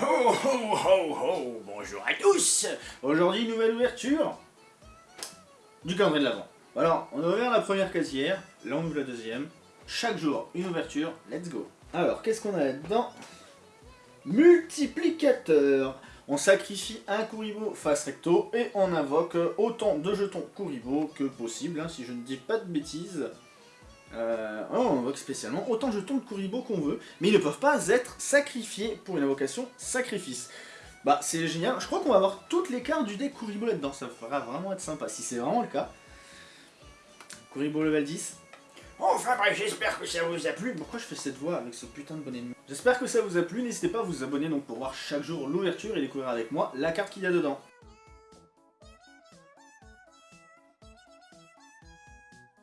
Ho ho ho ho Bonjour à tous Aujourd'hui, nouvelle ouverture du calendrier de l'avant. Alors, on a ouvert la première casière, là on ouvre la deuxième. Chaque jour, une ouverture, let's go Alors, qu'est-ce qu'on a là-dedans Multiplicateur? On sacrifie un Kuribo face recto et on invoque autant de jetons Kuribo que possible, hein, si je ne dis pas de bêtises. Euh, on invoque spécialement autant de jetons de Kuribo qu'on veut, mais ils ne peuvent pas être sacrifiés pour une invocation sacrifice. Bah c'est génial, je crois qu'on va avoir toutes les cartes du deck Kuribo là-dedans, ça fera vraiment être sympa, si c'est vraiment le cas. Kuribo level 10. Enfin bref, j'espère que ça vous a plu. Pourquoi je fais cette voix avec ce putain de bonnet de J'espère que ça vous a plu, n'hésitez pas à vous abonner donc pour voir chaque jour l'ouverture et découvrir avec moi la carte qu'il y a dedans.